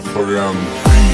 Instagram.